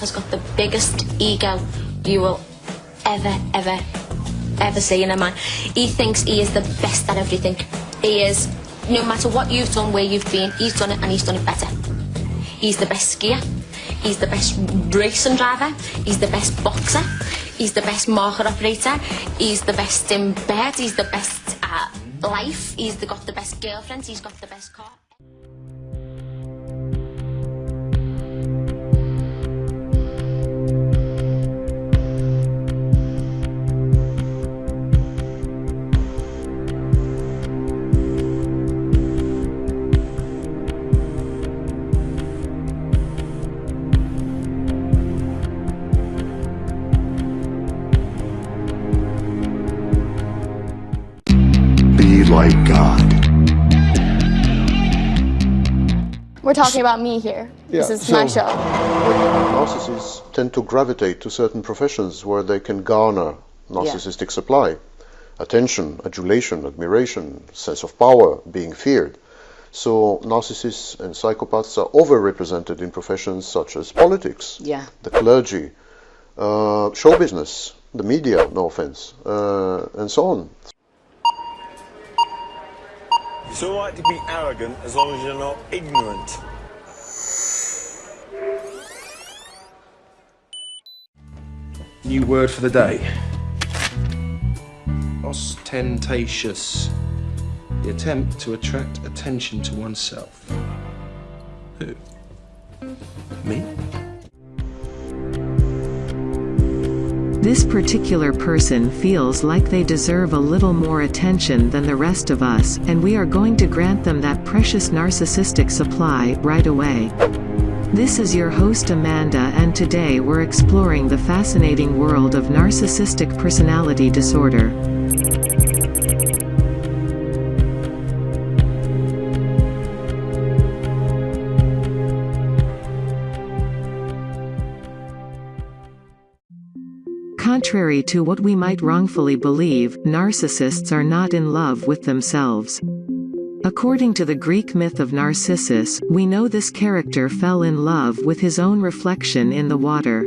Has got the biggest ego you will ever, ever, ever see in a man. He thinks he is the best at everything. He is, no matter what you've done, where you've been, he's done it and he's done it better. He's the best skier. He's the best racing driver. He's the best boxer. He's the best market operator. He's the best in bed. He's the best at life. He's the, got the best girlfriends. He's got the best car. Be like God. We're talking about me here. This Yeah, is my show. Narcissists tend to gravitate to certain professions where they can garner narcissistic supply attention, adulation, admiration, sense of power, being feared. So, narcissists and psychopaths are overrepresented in professions such as politics, Yeah. the clergy, uh, show business, the media, no offense, uh, and so on. It's alright to be arrogant as long as you're not ignorant. New word for the day. Ostentatious. The attempt to attract attention to oneself. Who? Me? This particular person feels like they deserve a little more attention than the rest of us, and we are going to grant them that precious narcissistic supply right away. This is your host Amanda, and today we're exploring the fascinating world of narcissistic personality disorder. Contrary to what we might wrongfully believe, narcissists are not in love with themselves. According to the Greek myth of Narcissus, we know this character fell in love with his own reflection in the water.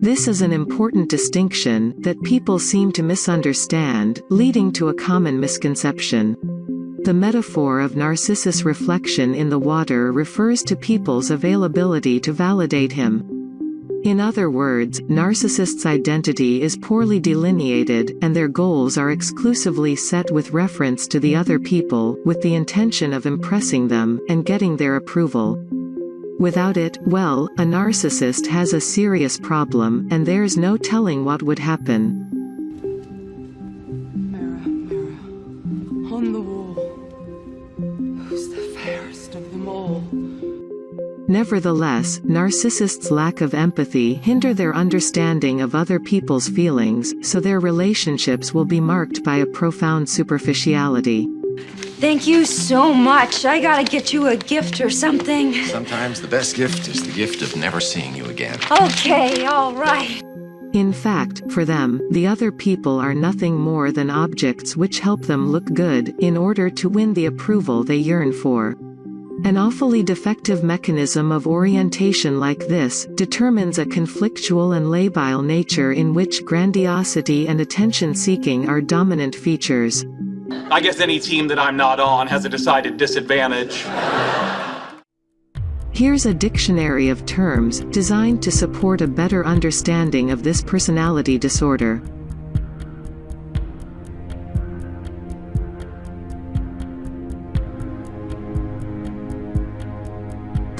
This is an important distinction that people seem to misunderstand, leading to a common misconception. The metaphor of Narcissus' reflection in the water refers to people's availability to validate him. In other words, narcissists' identity is poorly delineated, and their goals are exclusively set with reference to the other people, with the intention of impressing them, and getting their approval. Without it, well, a narcissist has a serious problem, and there's no telling what would happen. Nevertheless, narcissists' lack of empathy hinder their understanding of other people's feelings, so their relationships will be marked by a profound superficiality. Thank you so much. I gotta get you a gift or something. Sometimes the best gift is the gift of never seeing you again. Okay, all right. In fact, for them, the other people are nothing more than objects which help them look good, in order to win the approval they yearn for. An awfully defective mechanism of orientation like this, determines a conflictual and labile nature in which grandiosity and attention-seeking are dominant features. I guess any team that I'm not on has a decided disadvantage. Here's a dictionary of terms, designed to support a better understanding of this personality disorder.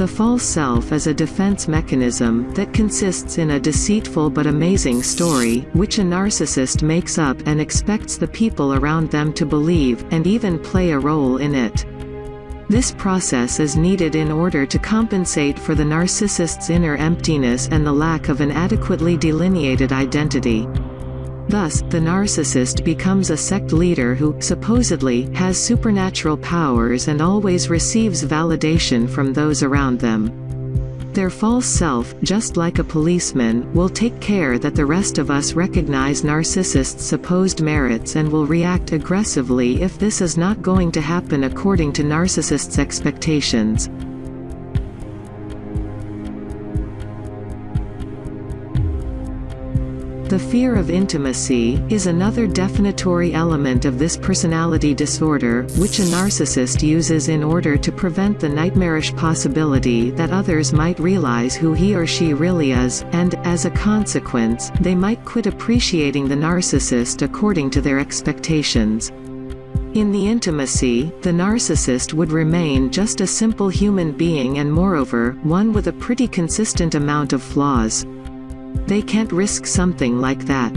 The false self is a defense mechanism that consists in a deceitful but amazing story, which a narcissist makes up and expects the people around them to believe, and even play a role in it. This process is needed in order to compensate for the narcissist's inner emptiness and the lack of an adequately delineated identity. Thus, the narcissist becomes a sect leader who, supposedly, has supernatural powers and always receives validation from those around them. Their false self, just like a policeman, will take care that the rest of us recognize narcissists' supposed merits and will react aggressively if this is not going to happen according to narcissists' expectations. The fear of intimacy is another definitory element of this personality disorder, which a narcissist uses in order to prevent the nightmarish possibility that others might realize who he or she really is, and, as a consequence, they might quit appreciating the narcissist according to their expectations. In the intimacy, the narcissist would remain just a simple human being and moreover, one with a pretty consistent amount of flaws. They can't risk something like that.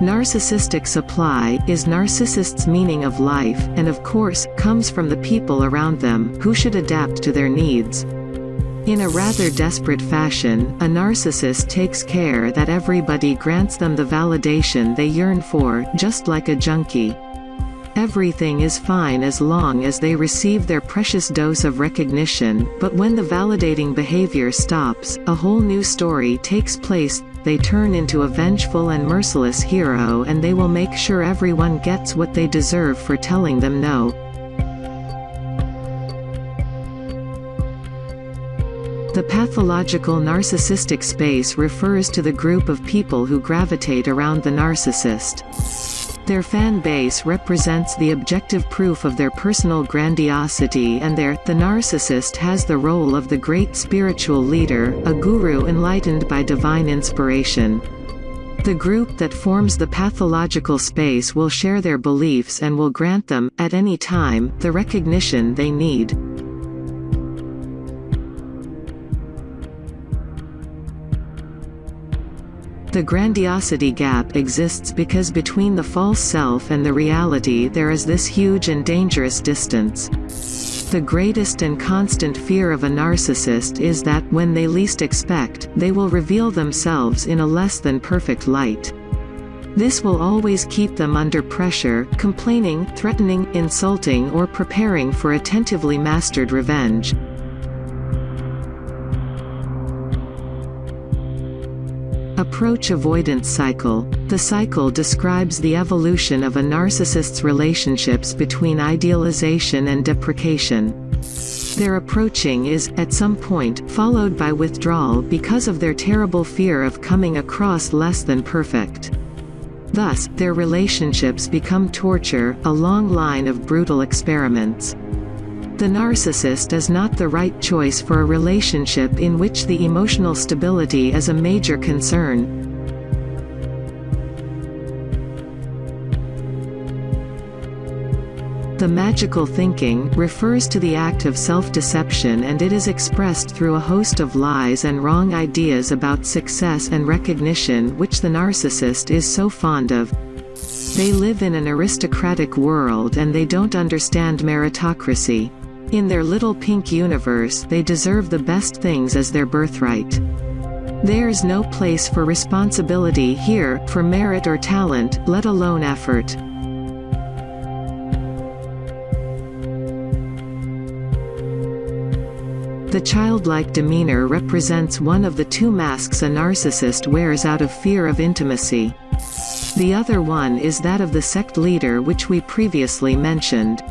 Narcissistic supply is narcissists' meaning of life, and of course, comes from the people around them, who should adapt to their needs. In a rather desperate fashion, a narcissist takes care that everybody grants them the validation they yearn for, just like a junkie. Everything is fine as long as they receive their precious dose of recognition, but when the validating behavior stops, a whole new story takes place, they turn into a vengeful and merciless hero and they will make sure everyone gets what they deserve for telling them no. The pathological narcissistic space refers to the group of people who gravitate around the narcissist. Their fan base represents the objective proof of their personal grandiosity and their, the narcissist has the role of the great spiritual leader, a guru enlightened by divine inspiration. The group that forms the pathological space will share their beliefs and will grant them, at any time, the recognition they need. The grandiosity gap exists because between the false self and the reality there is this huge and dangerous distance. The greatest and constant fear of a narcissist is that, when they least expect, they will reveal themselves in a less than perfect light. This will always keep them under pressure, complaining, threatening, insulting or preparing for attentively mastered revenge. Approach avoidance cycle. The cycle describes the evolution of a narcissist's relationships between idealization and deprecation. Their approaching is, at some point, followed by withdrawal because of their terrible fear of coming across less than perfect. Thus, their relationships become torture, a long line of brutal experiments. The narcissist is not the right choice for a relationship in which the emotional stability is a major concern. The magical thinking refers to the act of self-deception and it is expressed through a host of lies and wrong ideas about success and recognition which the narcissist is so fond of. They live in an aristocratic world and they don't understand meritocracy. In their little pink universe they deserve the best things as their birthright. There's no place for responsibility here, for merit or talent, let alone effort. The childlike demeanor represents one of the two masks a narcissist wears out of fear of intimacy. The other one is that of the sect leader which we previously mentioned.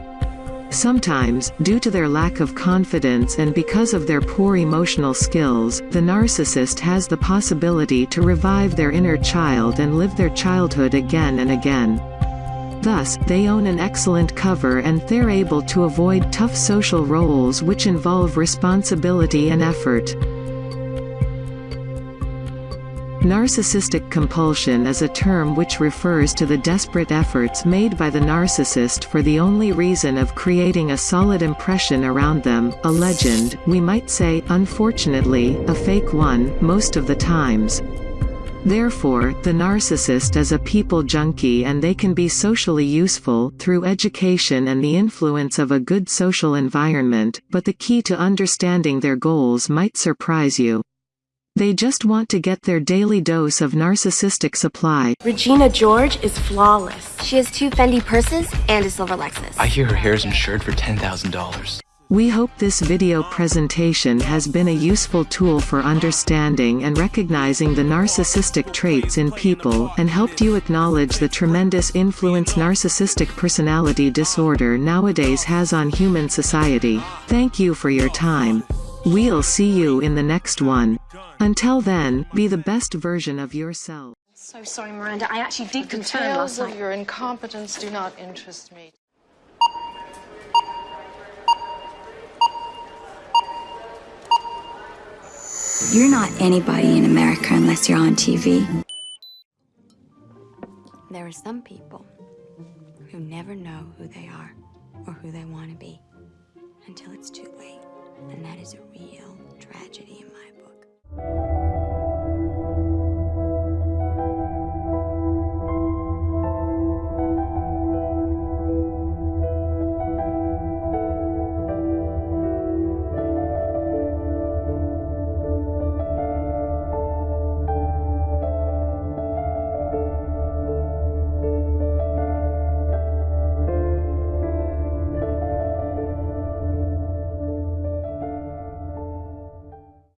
Sometimes, due to their lack of confidence and because of their poor emotional skills, the narcissist has the possibility to revive their inner child and live their childhood again and again. Thus, they own an excellent cover and they're able to avoid tough social roles which involve responsibility and effort. Narcissistic compulsion is a term which refers to the desperate efforts made by the narcissist for the only reason of creating a solid impression around them, a legend, we might say, unfortunately, a fake one, most of the times. Therefore, the narcissist is a people junkie and they can be socially useful, through education and the influence of a good social environment, but the key to understanding their goals might surprise you. They just want to get their daily dose of narcissistic supply. Regina George is flawless. She has two Fendi purses and a silver Lexus. I hear her hair is insured for $10,000. We hope this video presentation has been a useful tool for understanding and recognizing the narcissistic traits in people and helped you acknowledge the tremendous influence narcissistic personality disorder nowadays has on human society. Thank you for your time. We'll see you in the next one. Until then, be the best version of yourself. So sorry, Miranda. I actually did confirm Details last of your incompetence do not interest me. You're not anybody in America unless you're on TV. There are some people who never know who they are or who they want to be until it's too late. And that is a real tragedy in my book.